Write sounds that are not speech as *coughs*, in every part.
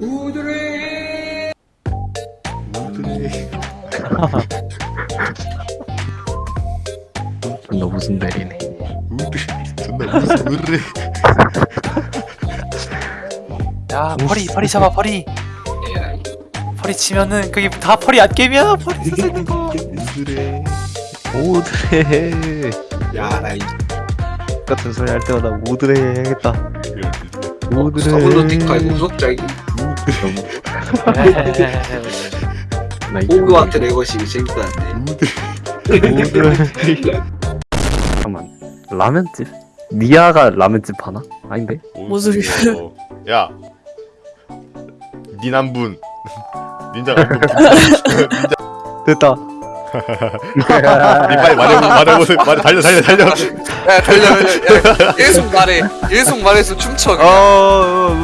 우드레. 우드레. 존나 웃음 내리네. 우드레. 존나 무슨 우드레. 야 퍼리 퍼리 잡아 퍼리. 퍼리 치면은 그게 다 퍼리 안 깨면 퍼리 쓰는 거. 우드레. 오드레. 야나 이 같은 소리 할 때마다 오드레 해야겠다. 이거 무섭자기 나 이거 호그와트 재밌다는데 오드레. 잠깐만. 라면집? 니아가 라면집 하나? 아닌데? 뭔 소리야. 야 니남분 *laughs* 닌자가 또 *laughs* 됐다. 니 빨리 말해 말해보세요. 말해 달려 달려 달려. 야 달려 달려. 야, 계속 말해. 계속 말해서 춤춰 어,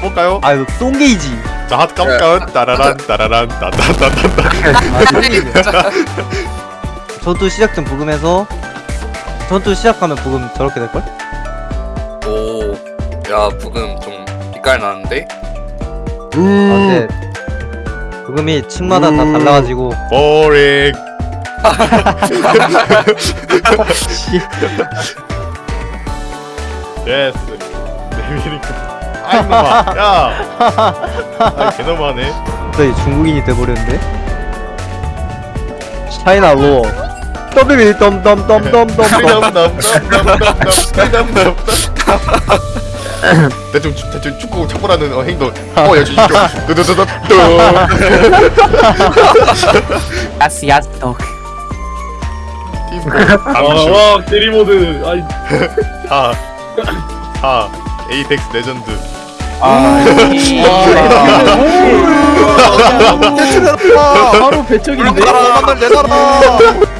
볼까요? 아, 이거 똥게이지. 자 하트 까볼까요? 따라란 따라란 따따따따따. 전투 시작 전 부금에서 전투 시작하면 부금 저렇게 될걸? 오야 부금 좀 빛깔 나는데? 아, 근데 부금이 층마다 다 달라가지고 보링 예스 내미니까 아이 놈아 야 아이 개너무하네 갑자기 중국인이 돼버렸는데? 차이나 로어 더비비 덤덤덤덤덤 덤덤덤덤덤덤덤덤 *coughs* 대충 축- 대충 축구 쳐보라는 어, 행동. 어 여주 이거 *laughs* 두두두두두. 야스 야스 감슈 와 대리모드. 아이. *laughs* 하, 하, 에이펙스 레전드. *laughs* 바로 배척인데? 내놔라